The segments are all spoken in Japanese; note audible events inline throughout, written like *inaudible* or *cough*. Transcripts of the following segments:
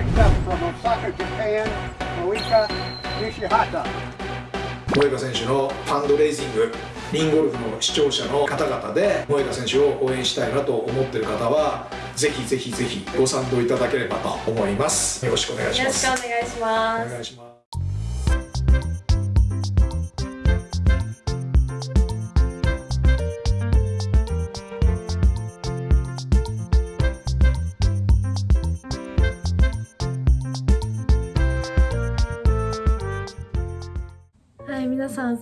Next up from Osaka, Japan, Moika Nishihata. 萌歌選手のファンドレイジングリンゴルフの視聴者の方々で萌歌選手を応援したいなと思ってる方はぜひぜひぜひご賛同いただければと思います。よろしくお願いしよろしますくお願いします。お願いします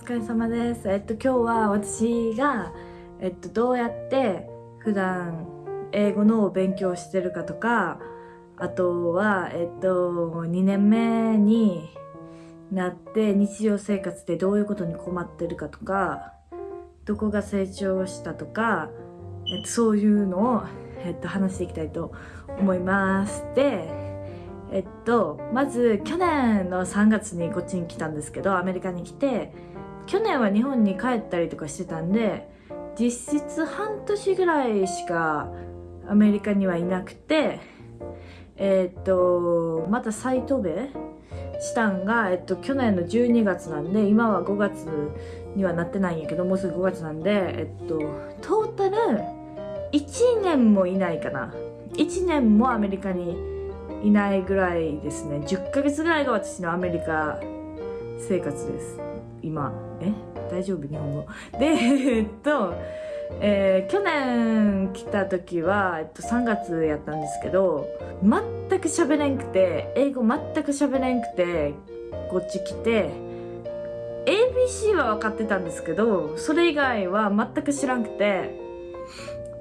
疲れ様です。えっと、今日は私が、えっと、どうやって普段英語の勉強してるかとか、あとは、えっと、2年目になって日常生活でどういうことに困ってるかとか、どこが成長したとか、えっと、そういうのを、えっと、話していきたいと思います。で、えっと、まず去年の3月にこっちに来たんですけど、アメリカに来て、去年は日本に帰ったりとかしてたんで、実質半年ぐらいしかアメリカにはいなくて、えっと、また再渡米したんが、えっと、去年の12月なんで、今は5月にはなってないんやけど、もうすぐ5月なんで、えっと、トータル1年もいないかな。1年もアメリカにいないぐらいですね10ヶ月ぐらいが私のアメリカ生活です今え？大丈夫？日本語。*laughs* でえっと、えー去年来た時は、えっと、3月やったんですけど全く喋れんくて英語全く喋れんくてこっち来て ABC は分かってたんですけどそれ以外は全く知らんくて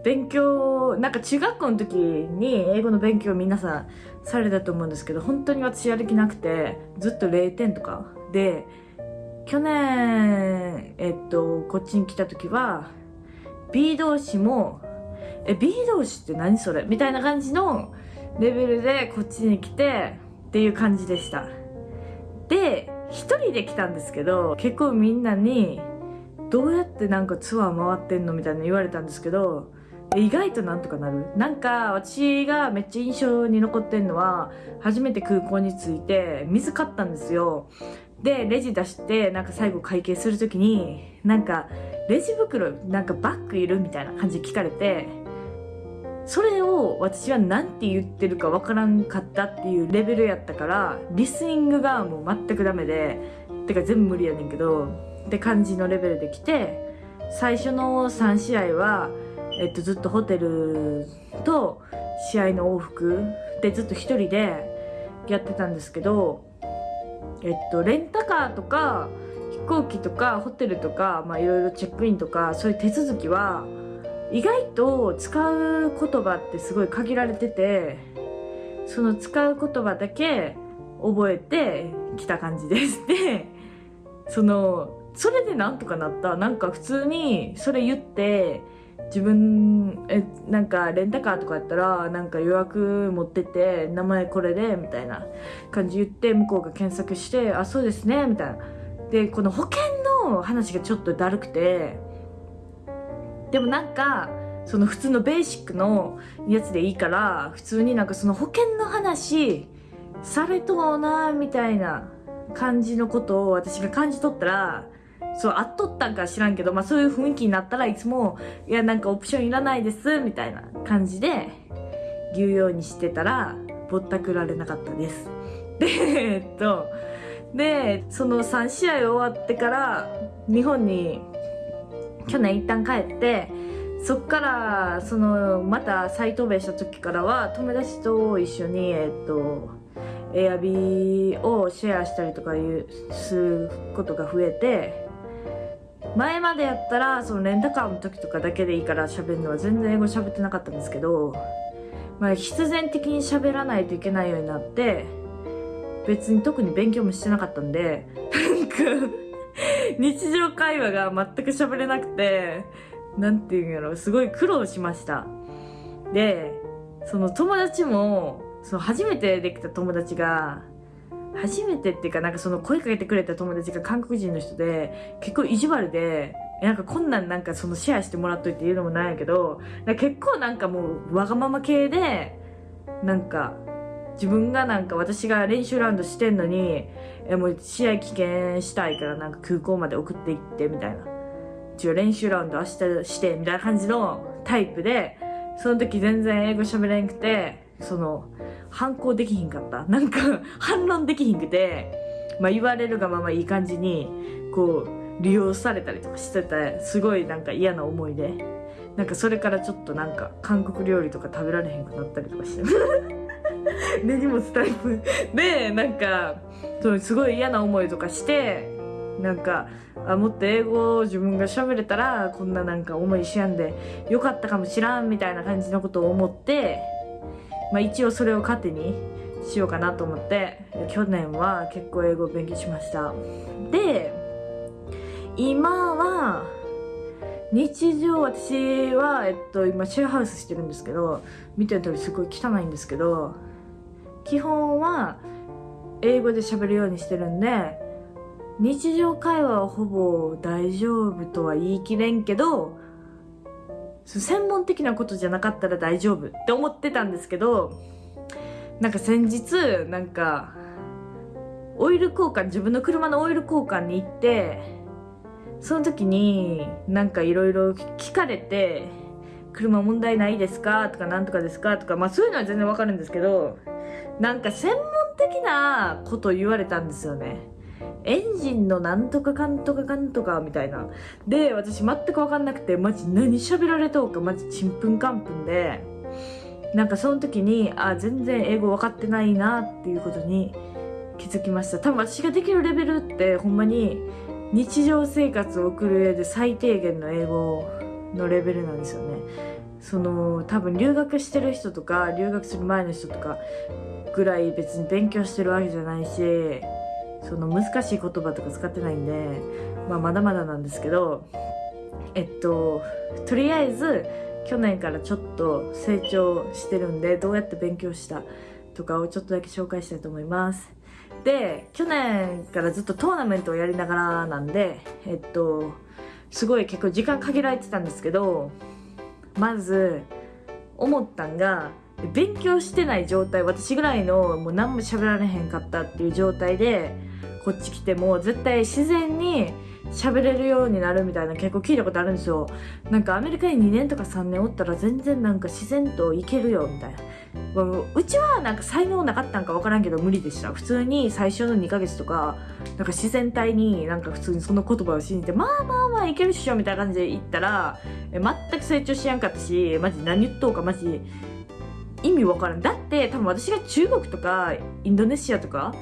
勉強なんか中学校の時に英語の勉強を皆さんされたと思うんですけど本当に私やる気なくてずっと0点とかで去年えっとこっちに来た時は B 動詞もえ B 動詞って何それ？みたいな感じのレベルでこっちに来てっていう感じでした。で一人で来たんですけど結構みんなにどうやってなんかツアー回ってんの？みたいな言われたんですけど意外となんとかなる？なんか私がめっちゃ印象に残ってんのは初めて空港に着いて水買ったんですよ。でレジ出してなんか最後会計するときになんかレジ袋なんかバッグいるみたいな感じで聞かれてそれを私は何て言ってるかわからんかったっていうレベルやったからリスニングがもう全くダメでてか全部無理やねんけどって感じのレベルで来て最初の3試合はえっと、ずっとホテルと試合の往復でずっと一人でやってたんですけど、えっと、レンタカーとか飛行機とかホテルとか、まあ、いろいろチェックインとかそういう手続きは意外と使う言葉ってすごい限られててその使う言葉だけ覚えてきた感じです。でそのそれでなんとかなったなんか普通にそれ言って自分えなんかレンタカーとかやったらなんか予約持ってって名前これでみたいな感じ言って向こうが検索してあそうですねみたいな。でこの保険の話がちょっとだるくてでもなんかその普通のベーシックのやつでいいから普通になんかその保険の話されとうなみたいな感じのことを私が感じ取ったらそう、あっとったんか知らんけど、まあそういう雰囲気になったらいつも、いやなんかオプションいらないです、みたいな感じで言うようにしてたら、ぼったくられなかったです。で、えっと、で、その3試合終わってから、日本に去年一旦帰って、そっから、その、また再渡米した時からは、友達と一緒に、えっと、エアビーをシェアしたりとかいう、することが増えて、前までやったらそのレンタカーの時とかだけでいいから喋るのは全然英語喋ってなかったんですけど、まあ、必然的に喋らないといけないようになって別に特に勉強もしてなかったんでなんか *laughs* 日常会話が全く喋れなくてなんていうんやろすごい苦労しました。でその友達もその初めてできた友達が初めてっていうかなんかその声かけてくれた友達が韓国人の人で結構意地悪でなんかこんなんなんかそのシェアしてもらっといて言うのもないけど結構なんかもうわがまま系でなんか自分がなんか私が練習ラウンドしてんのにえもう試合棄権したいからなんか空港まで送っていってみたいな。一応練習ラウンド明日してみたいな感じのタイプでその時全然英語喋れんくてその反抗できひんかった。なんか *laughs* 反論できひんくて、まあ、言われるがままいい感じにこう利用されたりとかしててすごいなんか嫌な思いで。なんかそれからちょっとなんか韓国料理とか食べられへんくなったりとかして。*laughs* 根に持つタイプ。でなんかすごい嫌な思いとかしてなんかあもっと英語を自分が喋れたらこんななんか思いしやんでよかったかもしらんみたいな感じのことを思って、まあ、一応それを糧にしようかなと思って去年は結構英語を勉強しました。で今は日常私は、えっと、今シェアハウスしてるんですけど見てる通りすごい汚いんですけど基本は英語で喋るようにしてるんで日常会話はほぼ大丈夫とは言い切れんけどそう専門的なことじゃなかったら大丈夫って思ってたんですけどなんか先日なんかオイル交換自分の車のオイル交換に行ってその時になんかいろいろ聞かれて「車問題ないですか?」とか「なんとかですか?」とかまあそういうのは全然わかるんですけどなんか専門的なこと言われたんですよね。エンジンのなんとかかんとかかんとかみたいな。で、私全く分かんなくて、マジ何喋られとうか、マジちんぷんかんぷんで、なんかその時に、あ、全然英語分かってないなっていうことに気づきました。多分私ができるレベルって、ほんまに日常生活を送る上で最低限の英語のレベルなんですよね。その、多分留学してる人とか、留学する前の人とかぐらい別に勉強してるわけじゃないし、その難しい言葉とか使ってないんで、まあ、まだまだなんですけどえっととりあえず去年からちょっと成長してるんでどうやって勉強したとかをちょっとだけ紹介したいと思います。で去年からずっとトーナメントをやりながらなんでえっとすごい結構時間限られてたんですけどまず思ったんが勉強してない状態私ぐらいのもう何も喋られへんかったっていう状態でこっち来ても絶対自然に喋れるようになるみたいな結構聞いたことあるんですよ。なんかアメリカに2年とか3年おったら全然なんか自然といけるよみたいな。うちはなんか才能なかったんか分からんけど無理でした。普通に最初の2ヶ月とかなんか自然体になんか普通にその言葉を信じてまあまあまあいけるっしょみたいな感じで言ったら全く成長しやんかったしマジ何言っとうかマジ意味わからん。だって多分私が中国とかインドネシアとか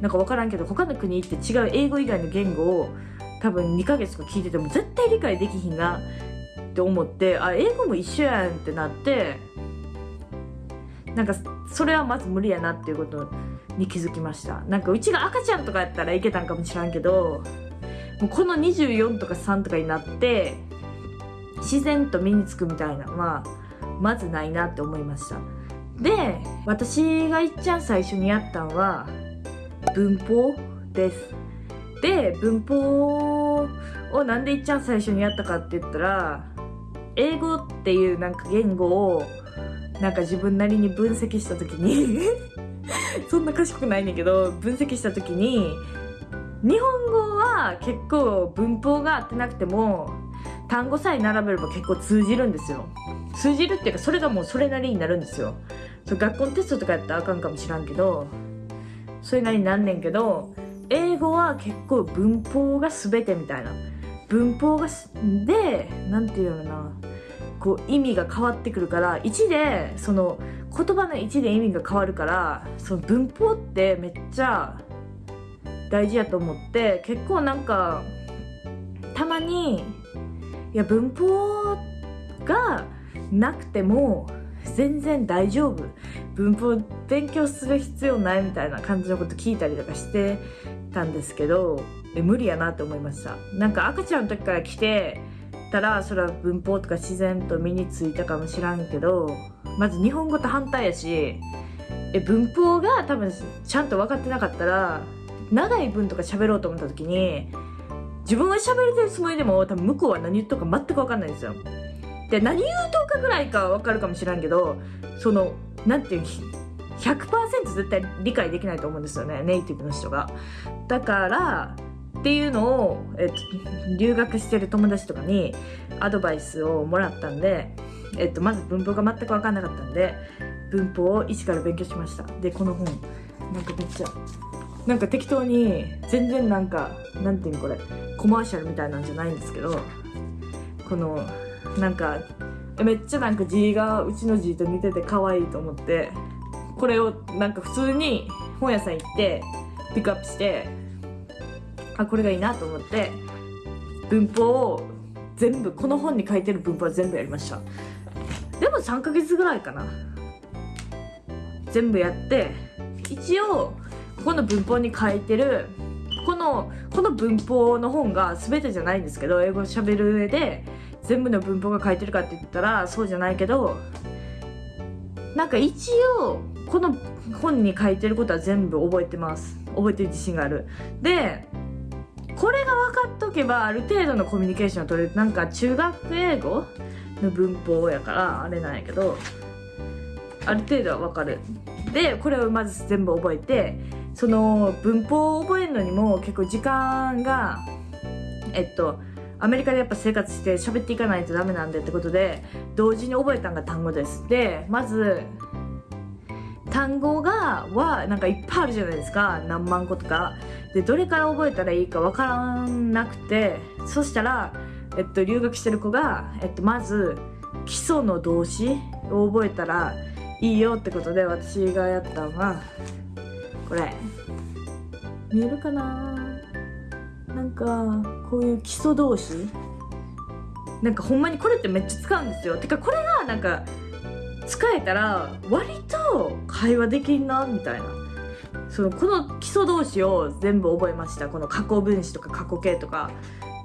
なんかわからんけど他の国行って違う英語以外の言語を多分2ヶ月とか聞いてても絶対理解できひんなって思ってあ英語も一緒やんってなってなんかそれはまず無理やなっていうことに気づきました。なんかうちが赤ちゃんとかやったらいけたんかもしらんけどもうこの24とか3とかになって自然と身につくみたいなのはまずないなって思いました。で私がいっちゃん最初にやったのは文法です。で文法をなんでいっちゃん最初にやったかって言ったら英語っていうなんか言語をなんか自分なりに分析した時に *laughs* そんな賢くないねんけど分析した時に日本語は結構文法が合ってなくても単語さえ並べれば結構通じるんですよ。通じるっていうかそれがもうそれなりになるんですよ。そ学校のテストとかやったらあかんかもしらんけどそれなりになんねんけど英語は結構文法が全てみたいな。文法がすでなんていうのな。こう意味が変わってくるから1でその言葉の1で意味が変わるからその文法ってめっちゃ大事やと思って結構なんかたまにいや文法がなくても全然大丈夫。文法勉強する必要ないみたいな感じのこと聞いたりとかしてたんですけどえ無理やなって思いました。なんか赤ちゃんの時から来てたらそれは文法とか自然と身についたかもしらんけどまず日本語と反対やしえ文法が多分ちゃんと分かってなかったら長い文とか喋ろうと思った時に自分は喋れてるつもりでも多分向こうは何言っとか全く分かんないんですよ。で何言うとかぐらいか分かるかもしらんけどそのなんていう100%絶対理解できないと思うんですよねネイティブの人が。だからっていうのを、えっと、留学してる友達とかにアドバイスをもらったんで、えっと、まず文法が全く分かんなかったんで文法を一から勉強しましたでこの本なんかめっちゃなんか適当に全然なんかなんていうのこれコマーシャルみたいなんじゃないんですけどこのなんかめっちゃなんか字がうちの字と似てて可愛いと思ってこれをなんか普通に本屋さん行ってピックアップしてあこれがいいなと思って文法を全部この本に書いてる文法は全部やりました。でも3ヶ月ぐらいかな。全部やって一応ここの文法に書いてるこのこの文法の本が全てじゃないんですけど英語を喋る上で全部の文法が書いてるかって言ったらそうじゃないけどなんか一応この本に書いてることは全部覚えてます。覚えてる自信がある。でこれが分かっとけばある程度のコミュニケーションを取れる。なんか中学英語の文法やからあれなんやけどある程度は分かる。でこれをまず全部覚えてその文法を覚えるのにも結構時間がえっとアメリカでやっぱ生活して喋っていかないとダメなんでってことで同時に覚えたのが単語です。でまず単語がはなんかいっぱいあるじゃないですか。何万個とか。でどれから覚えたらいいかわからなくてそしたら、えっと、留学してる子が、えっと、まず基礎の動詞を覚えたらいいよってことで私がやったのはこれ。見えるかな？なんかこういう基礎動詞なんかほんまにこれってめっちゃ使うんですよ。てかこれがなんか使えたら割と会話できんなみたいな。そのこの基礎動詞を全部覚えました。この過去分詞とか過去形とか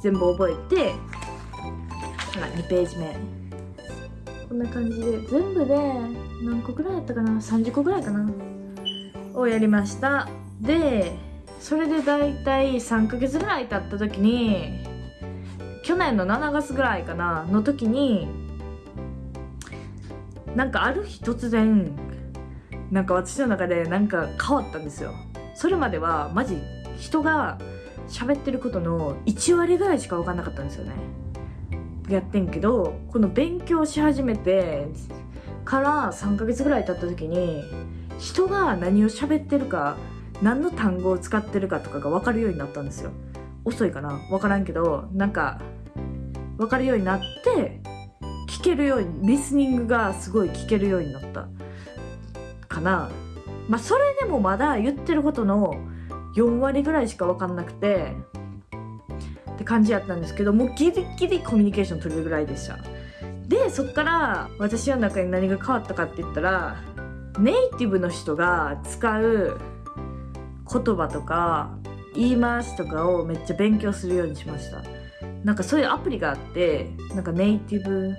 全部覚えてほら2ページ目。こんな感じで。全部で何個ぐらいやったかな？30個ぐらいかな。をやりました。でそれで大体3ヶ月ぐらい経った時に去年の7月ぐらいかなの時になんかある日突然なんか私の中でなんか変わったんですよ。それまではマジ人が喋ってることの1割ぐらいしか分かんなかったんですよね。やってんけどこの勉強し始めてから3ヶ月ぐらい経った時に人が何を喋ってるか何の単語を使ってるかとかが分かるようになったんですよ。遅いかな分からんけどなんか分かるようになって聞けるようにリスニングがすごい聞けるようになったかな。まあそれでもまだ言ってることの4割ぐらいしか分かんなくてって感じやったんですけどもうギリギリコミュニケーション取れるぐらいでした。でそっから私の中に何が変わったかって言ったらネイティブの人が使う言葉とか言い回しとかをめっちゃ勉強するようにしました。なんかそういうアプリがあってなんかネイティブ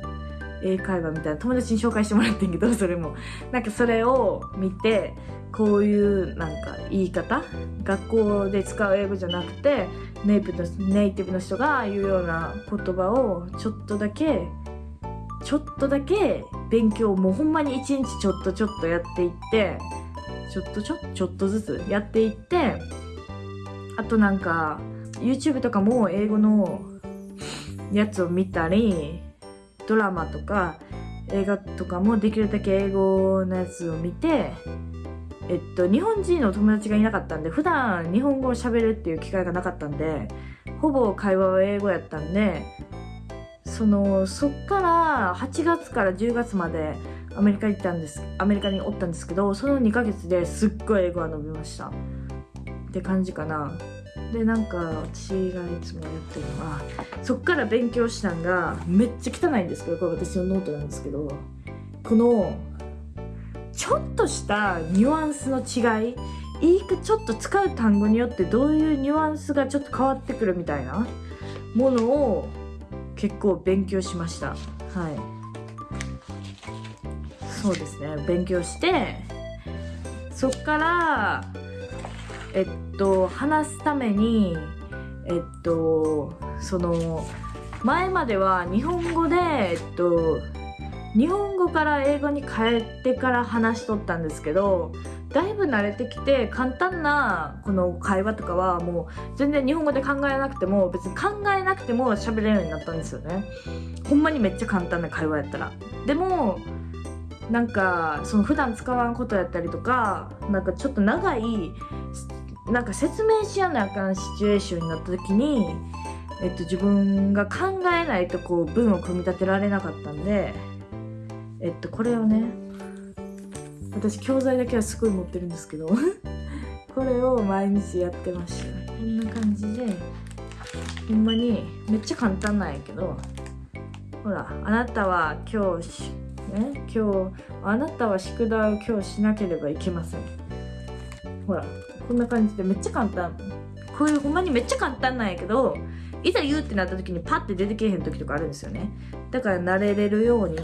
英会話みたいな友達に紹介してもらってんけど *laughs* それも。なんかそれを見てこういうなんか言い方？学校で使う英語じゃなくてネイティブのネイティブの人が言うような言葉をちょっとだけちょっとだけ勉強もうほんまに一日ちょっとちょっとやっていってちょっとちょちょっとずつやっていってあとなんか YouTube とかも英語のやつを見たりドラマとか映画とかもできるだけ英語のやつを見てえっと日本人の友達がいなかったんで普段日本語を喋るっていう機会がなかったんでほぼ会話は英語やったんでそのそっから8月から10月までアメリカに行ったんですアメリカにおったんですけどその2ヶ月ですっごい英語が伸びました。って感じかな。でなんか私がいつもやってるのはそっから勉強したんがめっちゃ汚いんですけどこれ私のノートなんですけどこのちょっとしたニュアンスの違いいいちょっと使う単語によってどういうニュアンスがちょっと変わってくるみたいなものを結構勉強しました。はい。そうですね。勉強してそっからえっと話すためにえっとその前までは日本語でえっと日本語から英語に変えてから話しとったんですけどだいぶ慣れてきて簡単なこの会話とかはもう全然日本語で考えなくても別に考えなくても喋れるようになったんですよね。ほんまにめっちゃ簡単な会話やったら。でもなんかその普段使わんことやったりとかなんかちょっと長いなんか説明しやなあかんシチュエーションになった時に、えっと、自分が考えないとこう文を組み立てられなかったんでえっとこれをね私教材だけはすごい持ってるんですけど *laughs* これを毎日やってました。こんな感じでほんまにめっちゃ簡単なんやけどほらあなたは今日ね。今日あなたは宿題を今日しなければいけません。ほらこんな感じでめっちゃ簡単。こういうほんまにめっちゃ簡単なんやけどいざ言うってなった時にパッて出てけえへん時とかあるんですよね。だから慣れれるように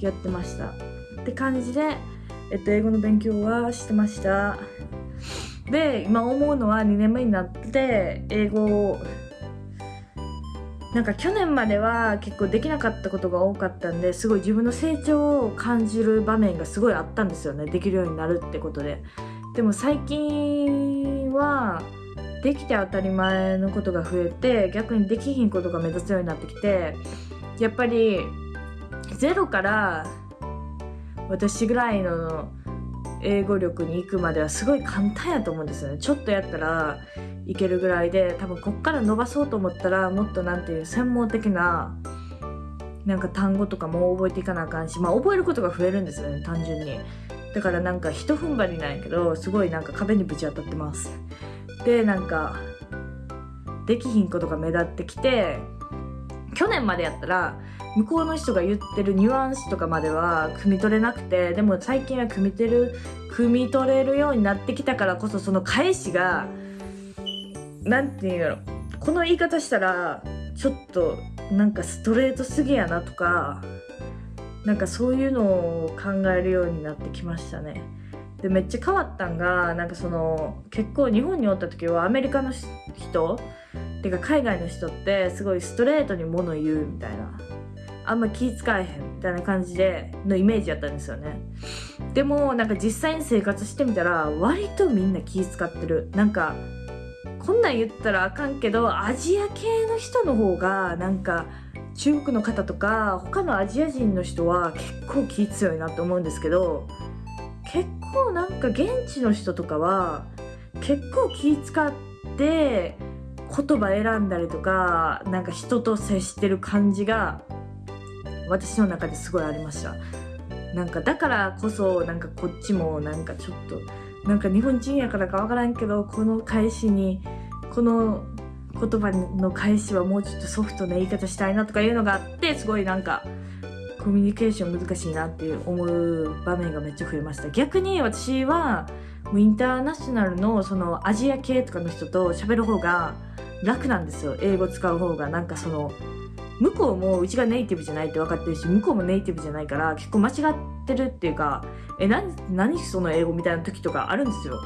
やってました。って感じで、えっと、英語の勉強はしてました。で今思うのは2年目になって英語をなんか去年までは結構できなかったことが多かったんですごい自分の成長を感じる場面がすごいあったんですよね。できるようになるってことで。でも最近はできて当たり前のことが増えて逆にできひんことが目立つようになってきてやっぱりゼロから私ぐらいの英語力に行くまではすごい簡単やと思うんですよね。ちょっとやったらいけるぐらいで多分こっから伸ばそうと思ったらもっとなんていう専門的ななんか単語とかも覚えていかなあかんしまあ覚えることが増えるんですよね単純に。だからなんか一踏ん張りなんやけどすごいなんか壁にぶち当たってます。でなんかできひんことが目立ってきて去年までやったら向こうの人が言ってるニュアンスとかまでは汲み取れなくてでも最近は汲み取れる汲み取れるようになってきたからこそその返しがなんていうんやろこの言い方したらちょっとなんかストレートすぎやなとかなんかそういうのを考えるようになってきましたね。でめっちゃ変わったんがなんかその結構日本におった時はアメリカの人ってか海外の人ってすごいストレートに物言うみたいな。あんま気使えへんみたいな感じでのイメージやったんですよね。でもなんか実際に生活してみたら割とみんな気使ってる。なんかこんなん言ったらあかんけどアジア系の人の方がなんか中国の方とか他のアジア人の人は結構気強いなって思うんですけど結構なんか現地の人とかは結構気使って言葉選んだりとかなんか人と接してる感じが私の中ですごいありました。なんかだからこそなんかこっちもなんかちょっとなんか日本人やからかわからんけどこの返しにこの言葉の返しはもうちょっとソフトな言い方したいなとかいうのがあってすごいなんかコミュニケーション難しいなっていう思う場面がめっちゃ増えました。逆に私はインターナショナルのそのアジア系とかの人と喋る方が楽なんですよ。英語使う方が。なんかその向こうもうちがネイティブじゃないって分かってるし向こうもネイティブじゃないから結構間違ってるっていうかえ何何その英語みたいな時とかあるんですよ。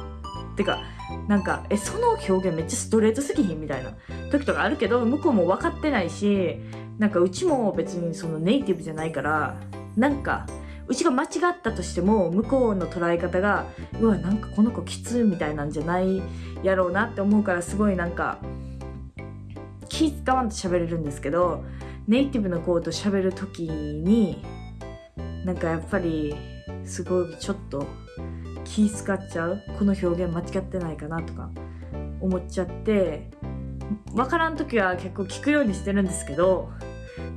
てかなんかえその表現めっちゃストレートすぎひんみたいな。時とかあるけど向こうも分かってないしなんかうちも別にそのネイティブじゃないからなんかうちが間違ったとしても向こうの捉え方がうわなんかこの子きつみたいなんじゃないやろうなって思うからすごいなんか気使わんと喋れるんですけどネイティブの子と喋る時になんかやっぱりすごいちょっと気使っちゃう？この表現間違ってないかなとか思っちゃって分からん時は結構聞くようにしてるんですけど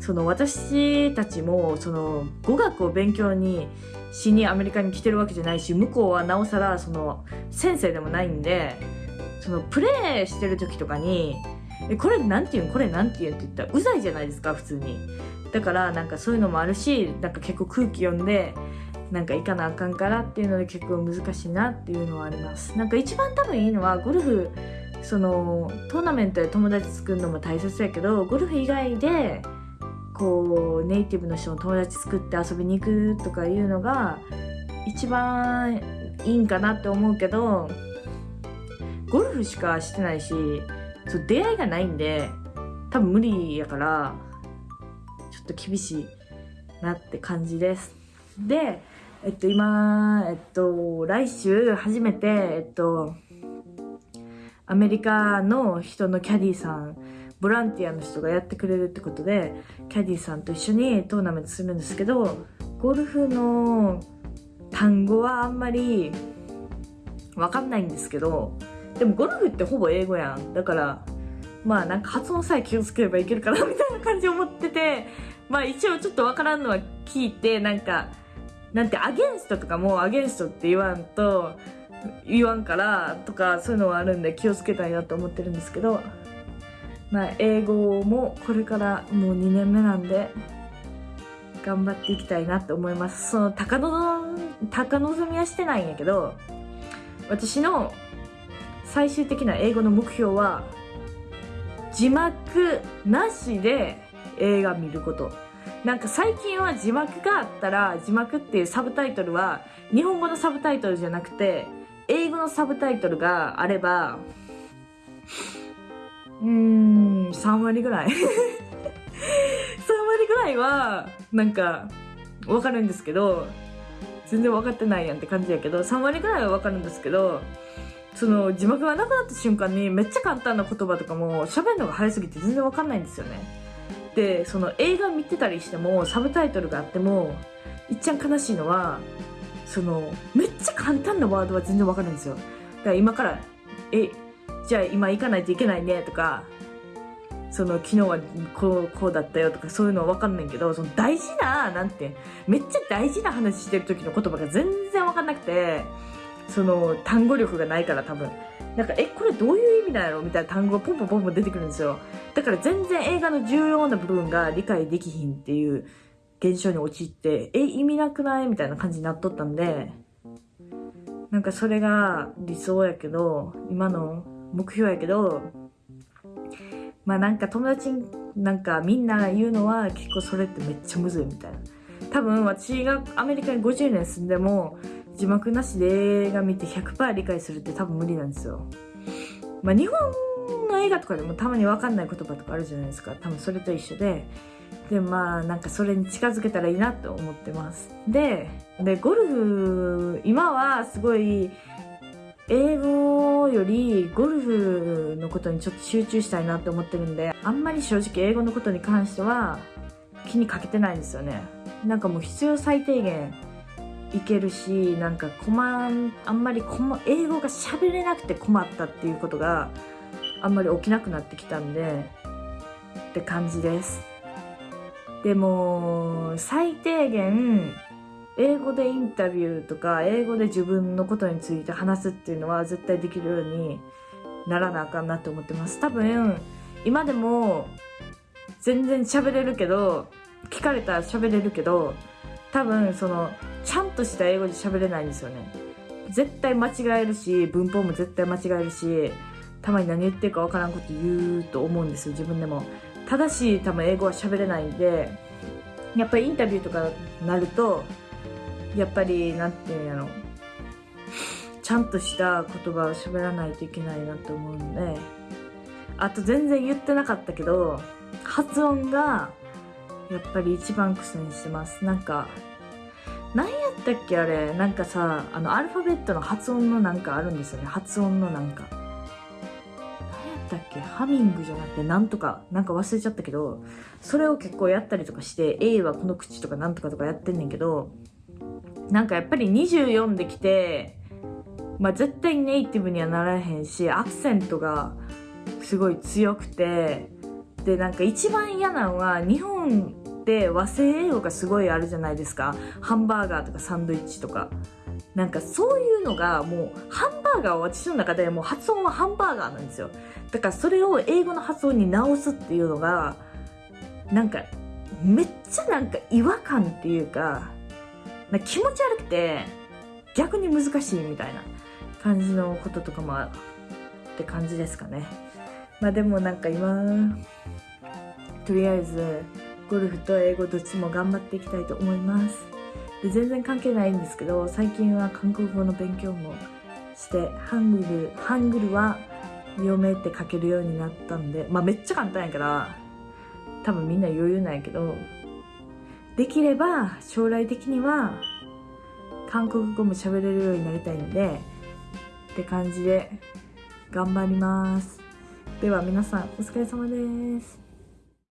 その私たちもその語学を勉強にしにアメリカに来てるわけじゃないし向こうはなおさらその先生でもないんでそのプレーしてる時とかにえこれなんて言う？んこれなんて言うんって言ったらうざいじゃないですか普通に。だからなんかそういうのもあるしなんか結構空気読んでなんか行かなあかんからっていうので結構難しいなっていうのはありますなんか一番多分いいのはゴルフそのトーナメントで友達作るのも大切やけどゴルフ以外でこうネイティブの人の友達作って遊びに行くとかいうのが一番いいんかなって思うけどゴルフしかしてないしそう出会いがないんで多分無理やからちょっと厳しいなって感じです。で、えっと、今、えっと、来週初めて、えっと、アメリカの人のキャディーさん、ボランティアの人がやってくれるってことで、キャディーさんと一緒にトーナメントするんですけど、ゴルフの単語はあんまりわかんないんですけど、でもゴルフってほぼ英語やん。だから、まあなんか発音さえ気をつければいけるかなみたいな感じ思ってて、まあ一応ちょっとわからんのは聞いて、なんか、なんてアゲンストとかもアゲンストって言わんと、言わんからとかそういうのはあるんで気をつけたいなと思ってるんですけど、まあ英語もこれからもう2年目なんで、頑張っていきたいなと思います。その高望高望みはしてないんやけど、私の最終的な英語の目標は、字幕なしで映画見ること。なんか最近は字幕があったら、字幕っていうサブタイトルは、日本語のサブタイトルじゃなくて、英語のサブタイトルがあれば、うーん、3割ぐらい。*laughs* 3割ぐらいは、なんか、わかるんですけど、全然分かってないやんって感じやけど、3割ぐらいはわかるんですけど、その字幕がなくなった瞬間にめっちゃ簡単な言葉とかも喋るのが早すぎて全然わかんないんですよね。で、その映画見てたりしてもサブタイトルがあっても、いっちゃん悲しいのは、その、めっちゃ簡単なワードは全然わかるんですよ。だから今から、え、じゃあ今行かないといけないねとか、その昨日はこう、こうだったよとかそういうのはわかんないけど、その大事な、なんて、めっちゃ大事な話してる時の言葉が全然わかんなくて、その単語力がないから多分。なんか、え、これどういう意味なんやろみたいな単語がポンポンポンポン出てくるんですよ。だから全然映画の重要な部分が理解できひんっていう現象に陥って、え、意味なくない？みたいな感じになっとったんで、なんかそれが理想やけど、今の目標やけど、まあなんか友達なんかみんな言うのは結構それってめっちゃむずいみたいな。多分私がアメリカに50年住んでも字幕なしで映画見て100%理解するって多分無理なんですよ。まあ日本の映画とかでもたまにわかんない言葉とかあるじゃないですか。多分それと一緒で。で、まあなんかそれに近づけたらいいなと思ってます。で、で、ゴルフ、今はすごい英語よりゴルフのことにちょっと集中したいなって思ってるんで、あんまり正直英語のことに関しては気にかけてないんですよね。なんかもう必要最低限いけるし、なんか困ん、あんまり困、英語が喋れなくて困ったっていうことがあんまり起きなくなってきたんで、って感じです。でも、最低限、英語でインタビューとか、英語で自分のことについて話すっていうのは絶対できるようにならなあかんなって思ってます。多分、今でも全然喋れるけど、聞かれたら喋れるけど、多分その、ちゃんとした英語で喋れないんですよね。絶対間違えるし、文法も絶対間違えるし、たまに何言ってるかわからんこと言うと思うんですよ、自分でも。ただし、多分英語は喋れないんで、やっぱりインタビューとかなると、やっぱり、なんていうんやろ。ちゃんとした言葉を喋らないといけないなと思うんで、あと全然言ってなかったけど、発音が、やっぱり一番苦戦してます。なんか、何やったっけあれ？なんかさ、あの、アルファベットの発音のなんかあるんですよね。発音のなんか。何やったっけ？ハミングじゃなくてなんとか、なんか忘れちゃったけど、それを結構やったりとかして、A はこの口とかなんとかとかやってんねんけど、なんかやっぱり24できて、まあ絶対ネイティブにはならへんし、アクセントがすごい強くて、で、なんか一番嫌なのは、日本って和製英語がすごいあるじゃないですか。ハンバーガーとかサンドイッチとか。なんかそういうのがもう、ハンバーガーは私の中でもう発音はハンバーガーなんですよ。だからそれを英語の発音に直すっていうのが、なんか、めっちゃなんか違和感っていうか、なか気持ち悪くて、逆に難しいみたいな感じのこととかもあって感じですかね。まあでもなんか今、とりあえず、ゴルフと英語どっちも頑張っていきたいと思います。で全然関係ないんですけど、最近は韓国語の勉強もして、ハングル、ハングルは読めって書けるようになったんで、まあめっちゃ簡単やから、多分みんな余裕なんやけど、できれば将来的には韓国語も喋れるようになりたいんでって感じで頑張りますでは皆さんお疲れ様です